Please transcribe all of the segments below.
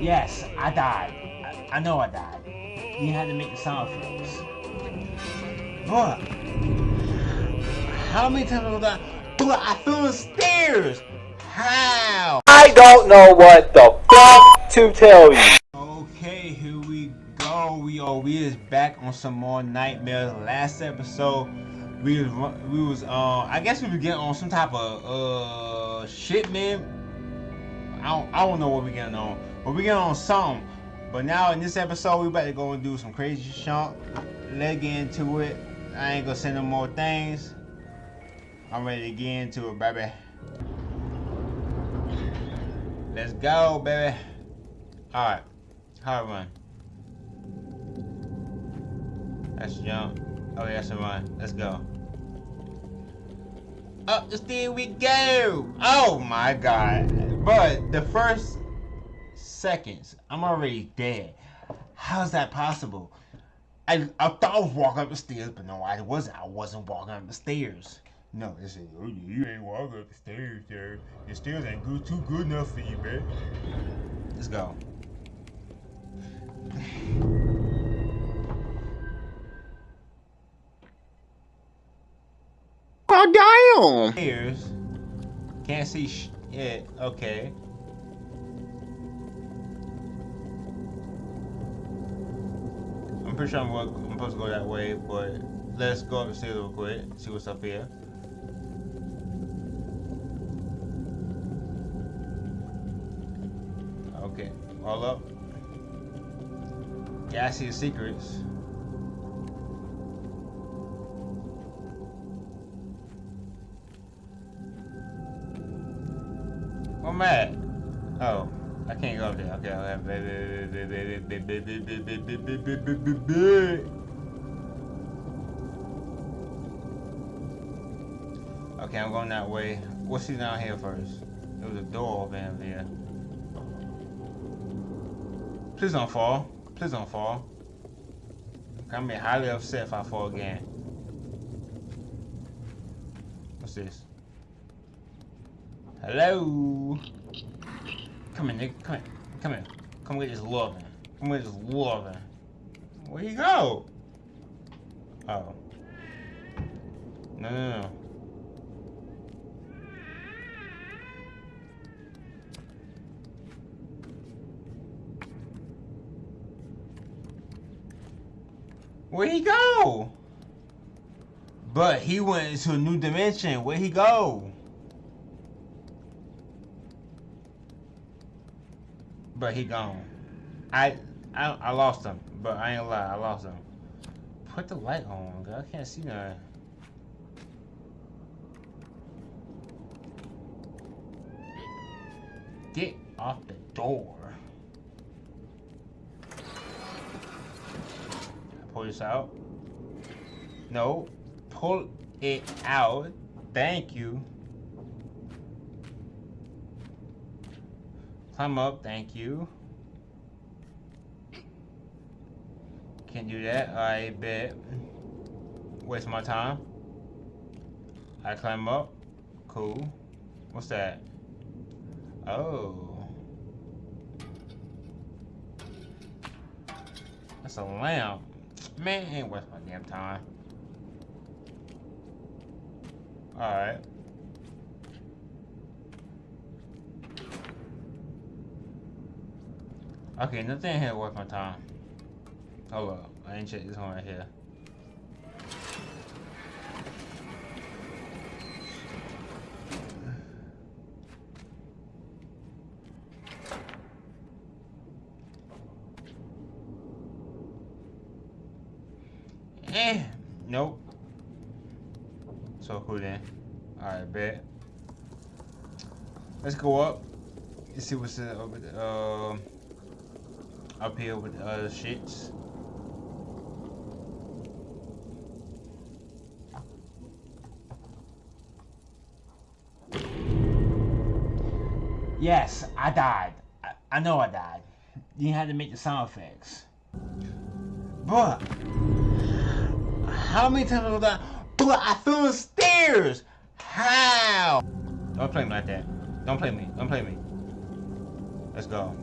Yes, I died. I, I know I died. You had to make the sound effects. But how many times have I died? But I fell the stairs. How? I don't know what the fuck to tell you. Okay, here we go. We are we is back on some more nightmares. Last episode, we was we was uh I guess we were getting on some type of uh shit, man. I don't I don't know what we getting on, but we get on something. But now in this episode, we about to go and do some crazy. Let's get into it. I ain't gonna send no more things. I'm ready to get into it, baby. Let's go, baby. Alright. Hard run. Let's jump. Oh, yeah, that's a run. Let's go. Up the stair we go! Oh my god. But the first seconds, I'm already dead. How's that possible? I, I thought I was walking up the stairs, but no, I wasn't. I wasn't walking up the stairs. No, they said, oh, you ain't walking up the stairs there. The stairs ain't good, too good enough for you, man. Let's go. Oh damn! Stairs. Can't see sh it. Okay. Pretty sure I'm, go- I'm supposed to go that way, but let's go up the stairs real quick. See what's up here. Okay, all up. Yeah, I see the secrets. Where am I at? Oh, I can't go up there. Okay, okay. Okay, I'm going that way. What's he down here first? There was a door over in there. Please don't fall. Please don't fall. I'm be highly upset if I fall again. What's this? Hello? Come in, nigga. Come in. Come in. Come get this loving. Come get this loving. Where you go? Oh. No, no, no. Where'd he go? But he went into a new dimension. Where'd he go? But he gone. I, I I lost him. But I ain't lie, I lost him. Put the light on, girl. I can't see nothing. Get off the door. Pull this out. No. Pull it out. Thank you. Climb up. Thank you. Can't do that. I bet. Waste my time. I climb up. Cool. What's that? Oh. That's a lamp. Man, ain't worth my damn time. Alright. Okay, nothing here worth my time. Oh up. I ain't check this one right here. Eh, nope. So cool then. Alright, bet. Let's go up. Let's see what's over the, uh, up here with the other shits. Yes, I died. I, I know I died. You had to make the sound effects. But how many times have I? But I fell the stairs. How? Don't play me like that. Don't play me. Don't play me. Let's go.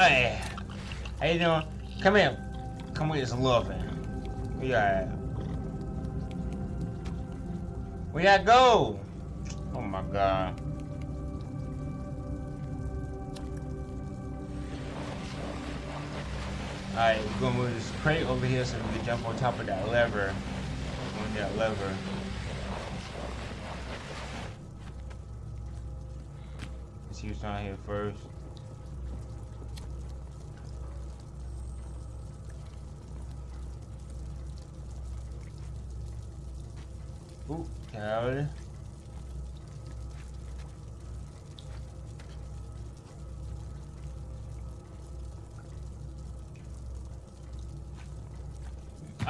Hey, how you doing? Come here. Come with this loving. Where you at? Where y'all go? Oh my god. Alright, we're gonna move this crate over here so we can jump on top of that lever. On that lever. Let's see what's down here first.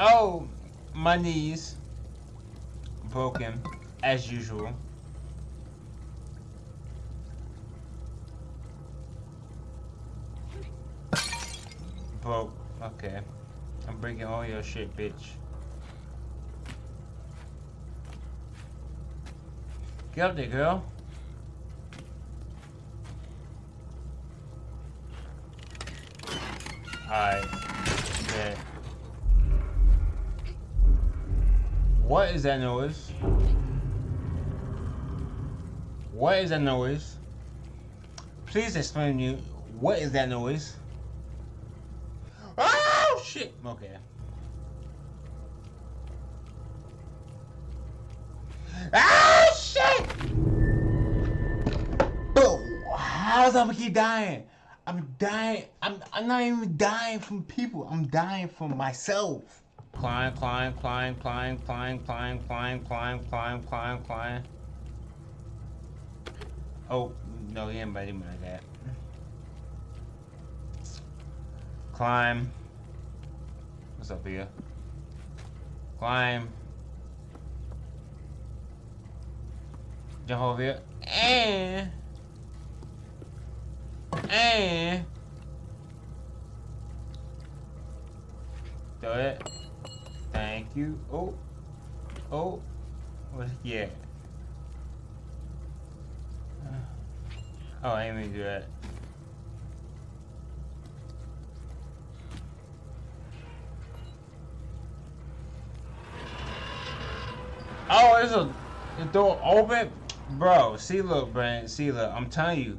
Oh, my knees. Broken, as usual. Broke. Okay. I'm breaking all your shit, bitch. There, girl. Alright. Okay. What is that noise? What is that noise? Please explain to me, what is that noise? Oh, shit! Okay. How does I keep dying? I'm dying. I'm, I'm not even dying from people. I'm dying from myself. Climb, climb, climb, climb, climb, climb, climb, climb, climb, climb, climb. Oh, no, he ain't biting me like that. Climb. What's up here? Climb. Jump over eh. here. And. Eh. And. Do it. Thank you. Oh. Oh. Yeah. Uh, oh, I didn't mean to do that. Oh, it's a the door open, bro. See, look, Brand. See, look. I'm telling you,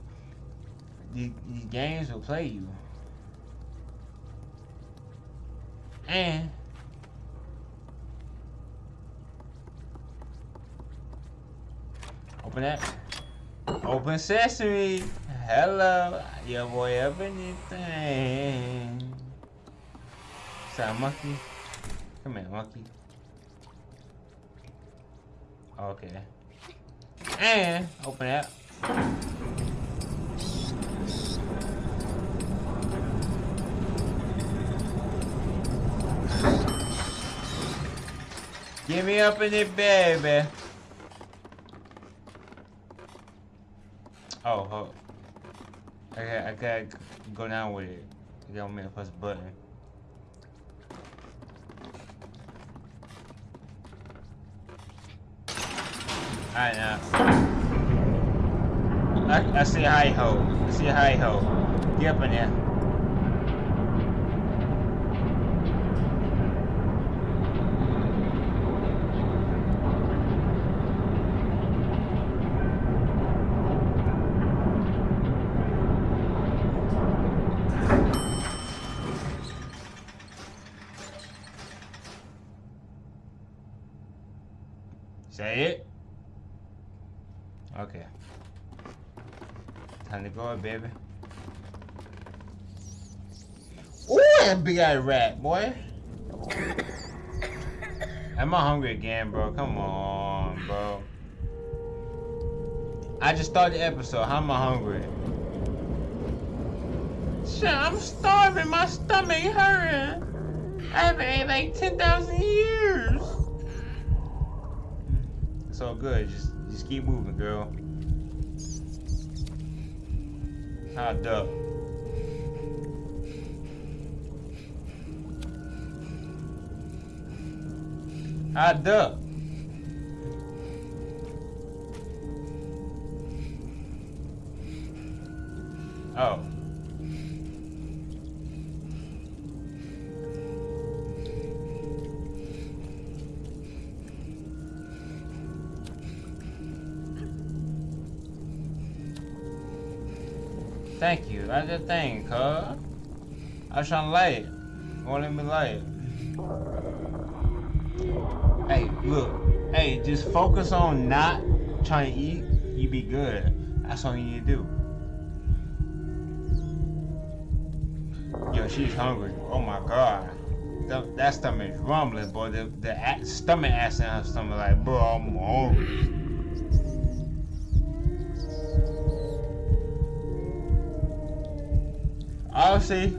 these, these games will play you. And open that. Open sesame. Hello, your boy up anything. Is that monkey? Come here, monkey. Okay. And open it. Give me up in it, baby. Oh, oh. Okay, I gotta go down with it. You gotta make press button. Alright now. I, I see a high ho. I see a high ho. Get up in there. Say it. Okay. Time baby. Ooh, that big eyed rat, boy. Am I hungry again, bro? Come on, bro. I just started the episode. How am I hungry? Shit, I'm starving. My stomach hurting. I haven't ate like 10,000 years. It's all good. Just just keep moving, girl. Not up. Tied up. That's the thing, cuz. I to light. Won't let me light. Hey, look. Hey, just focus on not trying to eat. You be good. That's all you need to do. Yo, she's hungry. Oh my god. That, that stomach is rumbling, boy. The, the stomach acid in her stomach like, bro, I'm hungry. I'll see.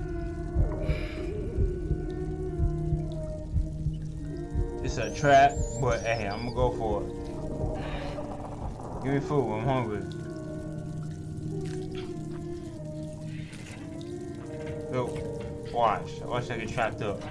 It's a trap, but hey, I'm gonna go for it. Give me food, I'm hungry. Yo, watch. Watch I get trapped up.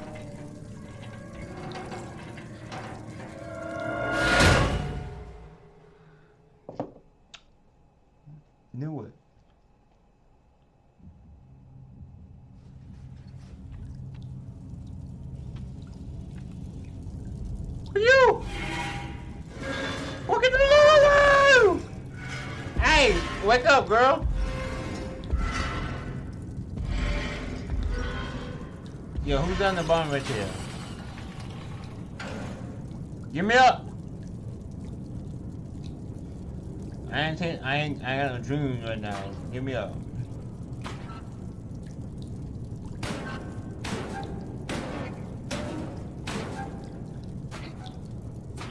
Wake up, girl. Yo, who's down the bottom right there? Give me up! I ain't, I ain't, I got a dream right now. Give me up.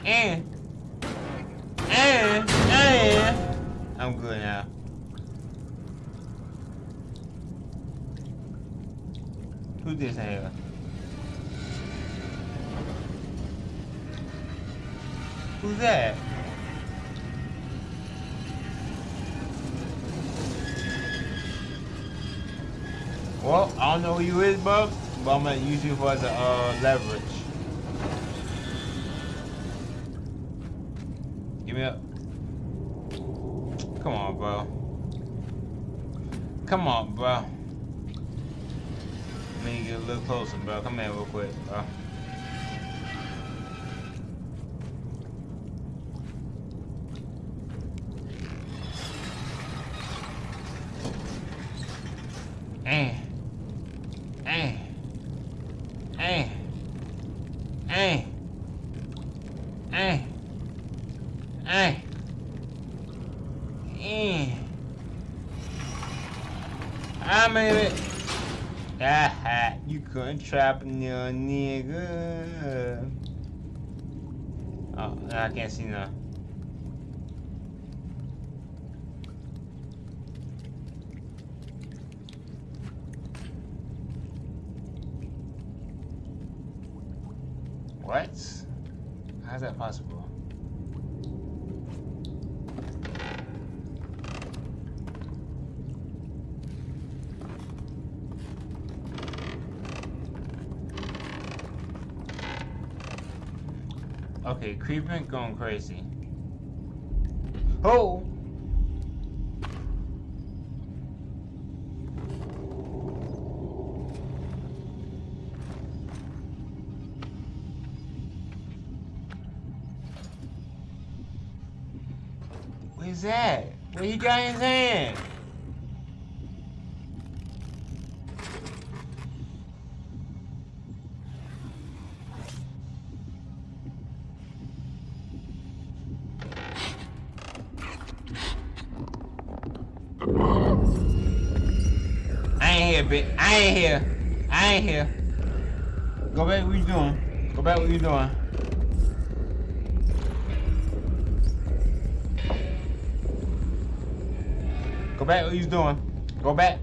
And, 100 but I'm gonna use you for the uh, leverage. Give me up. Come on, bro. Come on, bro. Let me get a little closer, bro. Come here real quick, bro. Nigga. Oh, I can't see now. What? How's that possible? Okay, creeping going crazy. Oh! Where's that? What he got in his hand? I ain't here, bitch. I ain't here. I ain't here. Go back what you doing. Go back what you doing. Go back what you doing. Go back.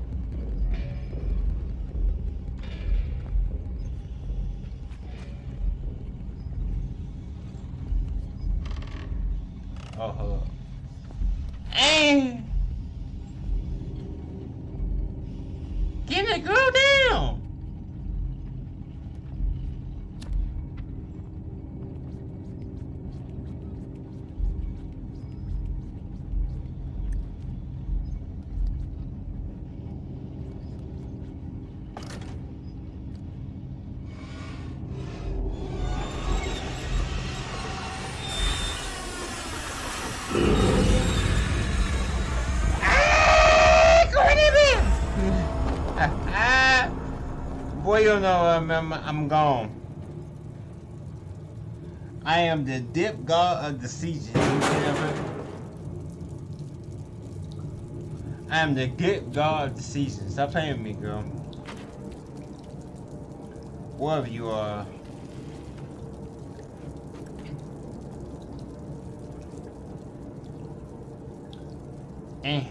Oh, hold up. Hey! Know I'm, gone. I am the dip god of the season. I am the dip god of the season. Stop playing with me, girl. Wherever you are. Eh.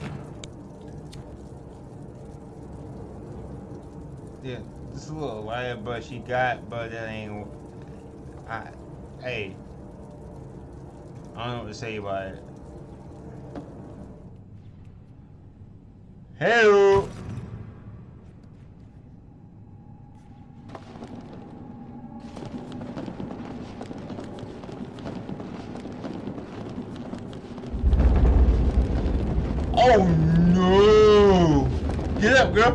Yeah, little wire but she got, but that ain't. I, hey. I don't know what to say about it. Hello. Oh no! Get up, girl.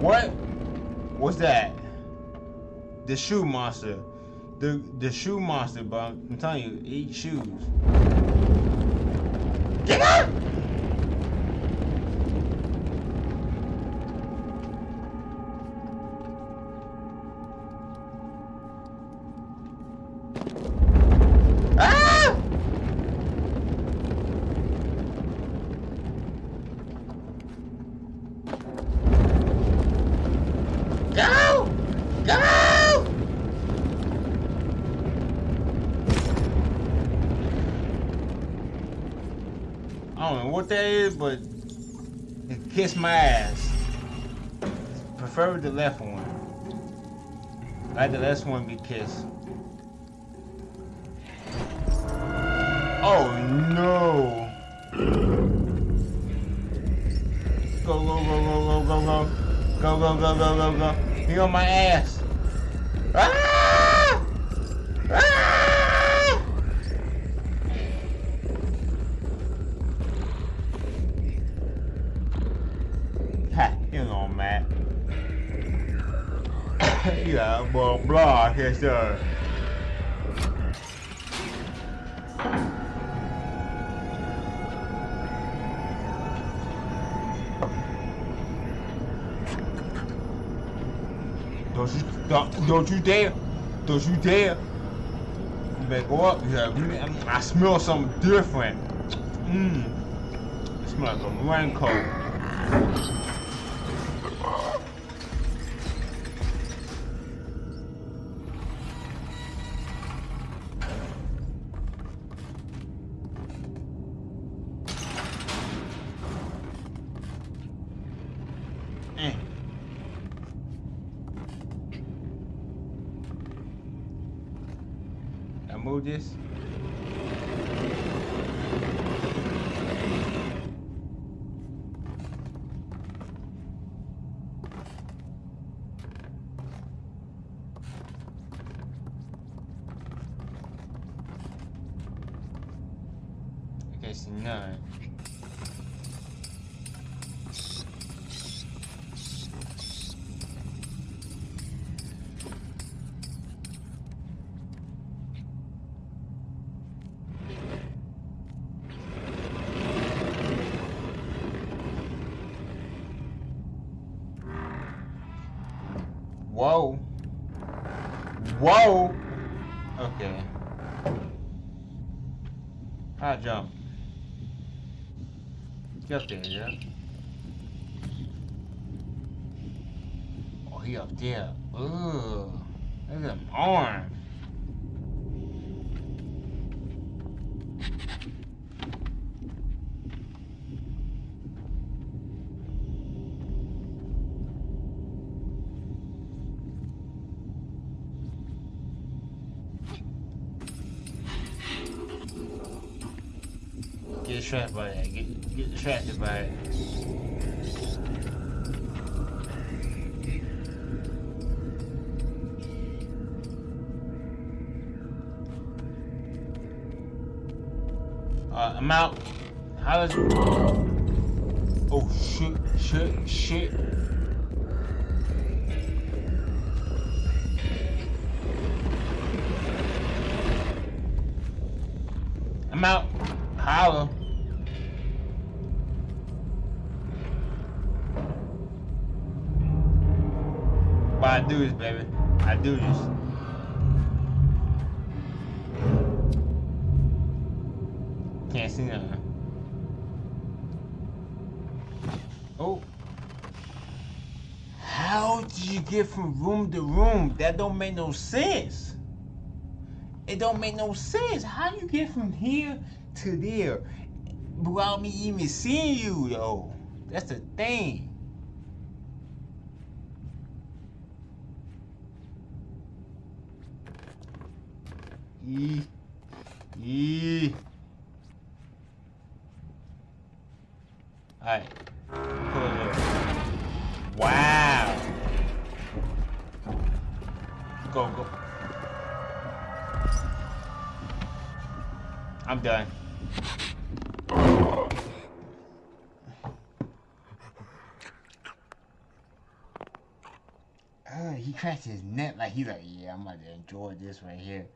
What? What's that? The shoe monster. The the shoe monster, but I'm telling you, eat shoes. Get up! Ah! Go! Go! I don't know what that is, but it kissed my ass. Prefer the left one. Like the left one be kissed. Oh no! Go go go go go go go go go go go go go! He on my ass! Yes, sir. Don't you, don't, don't you dare. Don't you dare. You better go up here. I smell something different. Mmm. It smells like a raincoat. guess no. Whoa. Whoa. yeah? Oh, he up there. Ooh, Look at him orange. trapped by Get, get distracted by it. Uh, I'm out. How does... Oh, shit, shit, shit. I'm out. Do. Can't see nothing. Oh. How did you get from room to room? That don't make no sense. It don't make no sense. How you get from here to there without me even seeing you, yo? That's the thing. E. E. Alright. Wow. Go, go. I'm done. He cracked his neck like he's like, yeah, I'm about to enjoy this right here.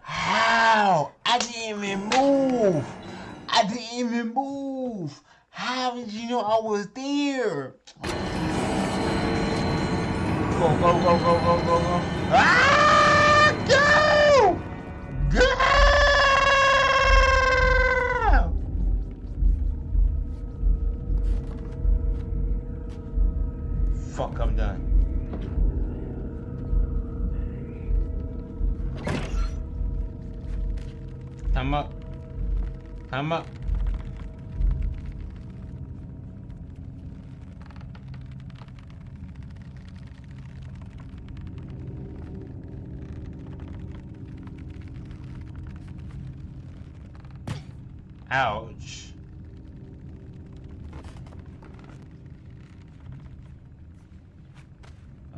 How? I didn't even move. I didn't even move. How did you know I was there? Go, go, go, go, go, go, go. Ah! Go! Fuck, I'm done. Time up. Time up. Ouch.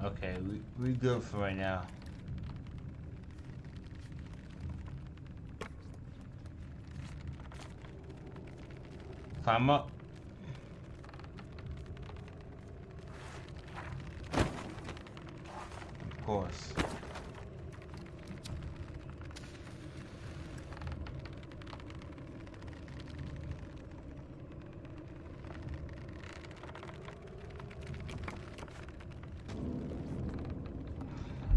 Okay, we we good for right now. Climb up. Of course.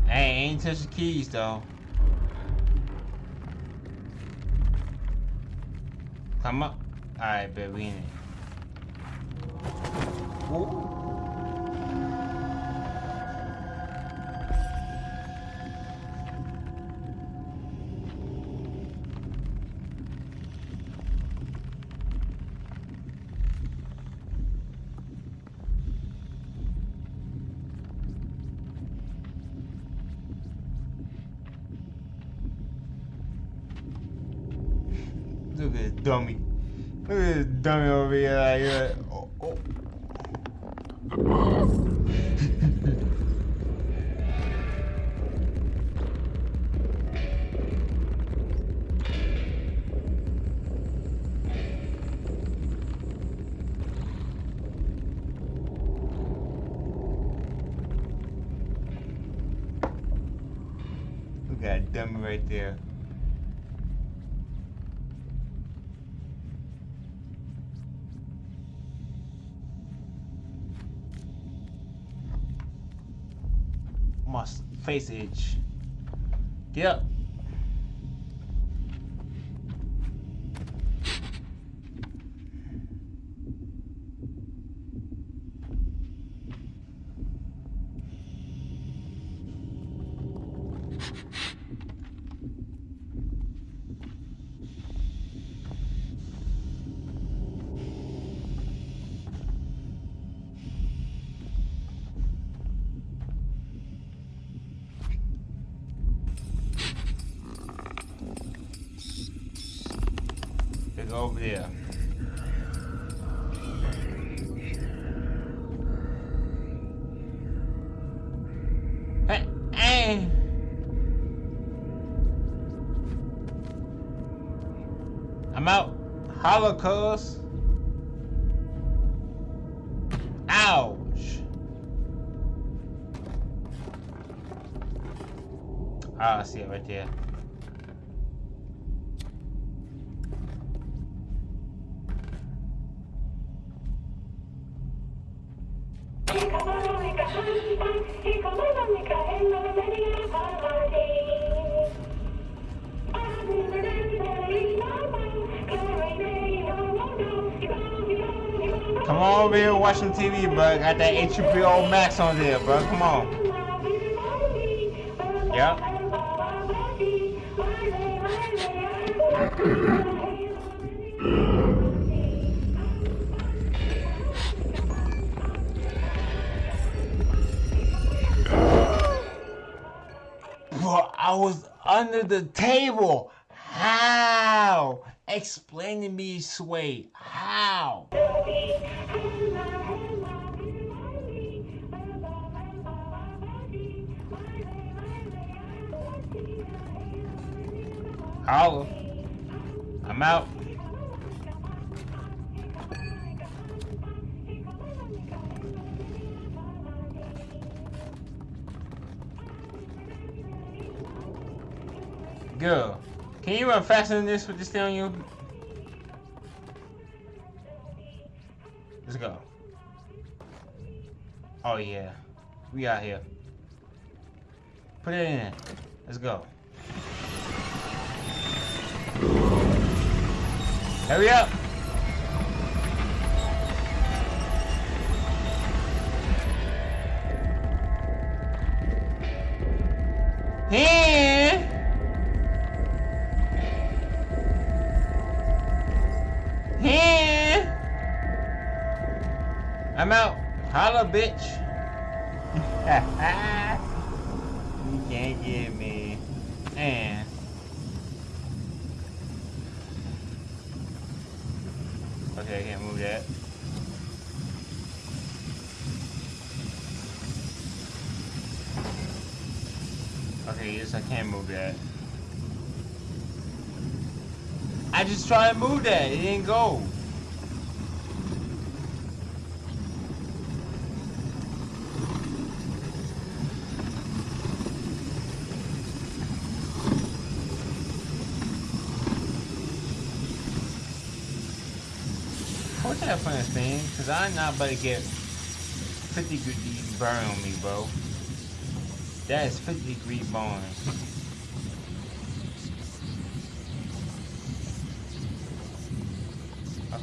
Hey, ain't touch the keys though. Come up. Alright, baby. we in it. Ooh. Right there. My s- face itch. Get over there. Hey, hey. I'm out. Holocaust. Ouch. Ah, I see it right there. TV, bro. Got that HBO Max on there, bro. Come on. Yep. Bro, I was under the table. How? Explain to me, Sway. How? Holla. I'm out. Girl, can you run faster than this with this thing on you? Let's go. Oh yeah, we out here. Put it in. Let's go. Hurry up! Here! Here! I'm out. Holla, bitch. you can't get me. And. Okay, I can't move that. Okay, yes, I can move that. I just tried to move that. It didn't go. What's that funny thing? Cause I'm not about to get 50 degree burn on me, bro. That is 50 degree burn.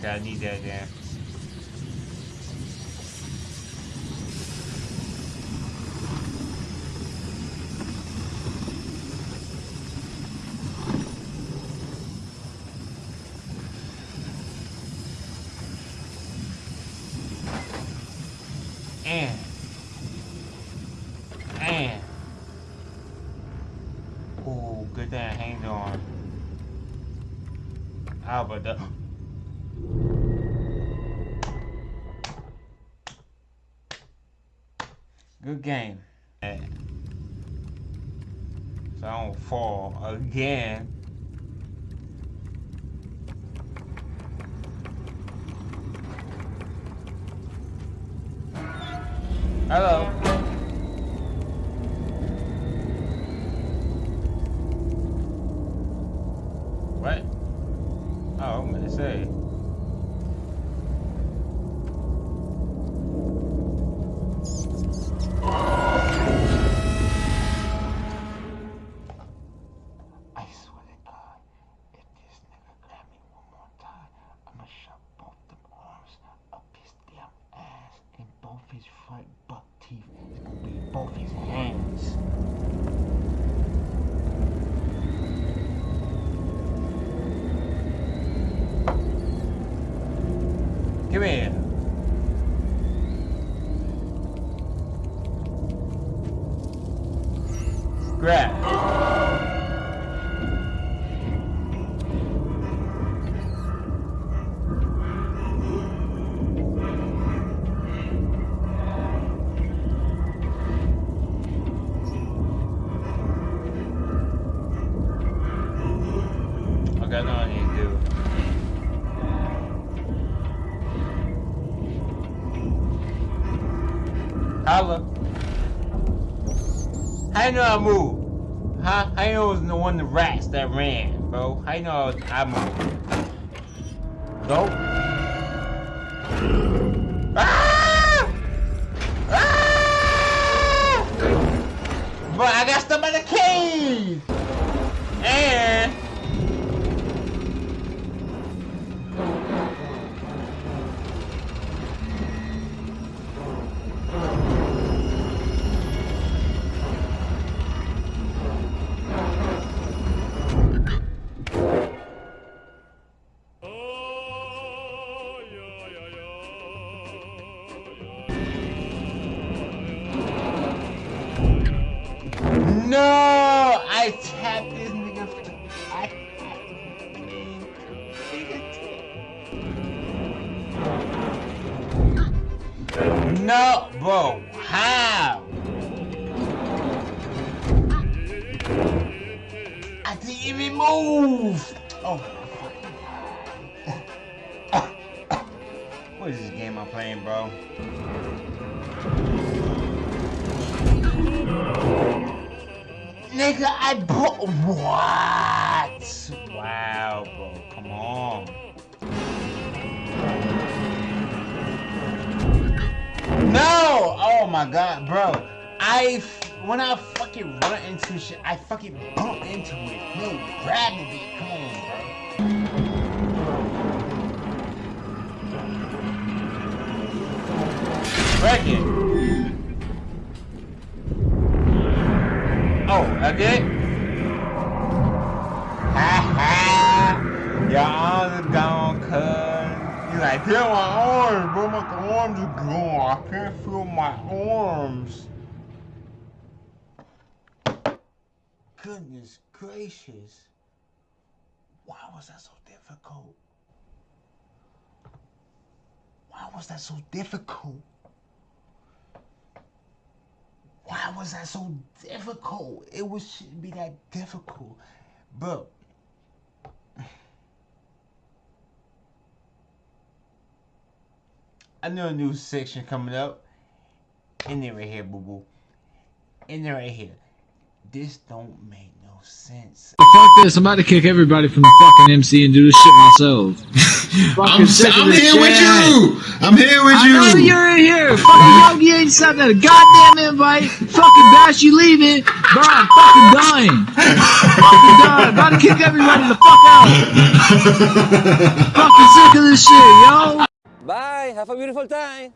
Okay, I need that then. And and oh, good thing I hanged on. How about that? Good game. So I don't fall again. I know what I need to do. Holla. How you know I move? Huh? How you know it was the one the rats that ran, bro? How you know I moved? Go. Ah! Ah! But I got stuck by the cave! And No, bro. How? I didn't even move. Oh. What is this game I'm playing, bro? Nigga, I bought what? My god, bro. I when I fucking run into shit, I fucking bump into it. No, grabbing me. Come on, bro. Break it. Oh, okay. Ha ha! Arms are gone. Like, feel my arms, bro. My arms are gone. I can't feel my arms. Goodness gracious. Why was that so difficult? Why was that so difficult? Why was that so difficult? It was shouldn't be that difficult, bro. I know a new section coming up. In there right here, boo boo. In there right here. This don't make no sense. Fuck this, I'm about to kick everybody from the fucking MC and do this shit myself. I'm, Fucking sick of I'm this here with you. I'm here with I know you. you're in here. Fucking Yogi ain't sent that goddamn invite. Fucking Bash, you leaving. Bro, I'm fucking dying. fucking dying. About to kick everybody the fuck out. fucking sick of this shit, yo. Bye. Have a beautiful time.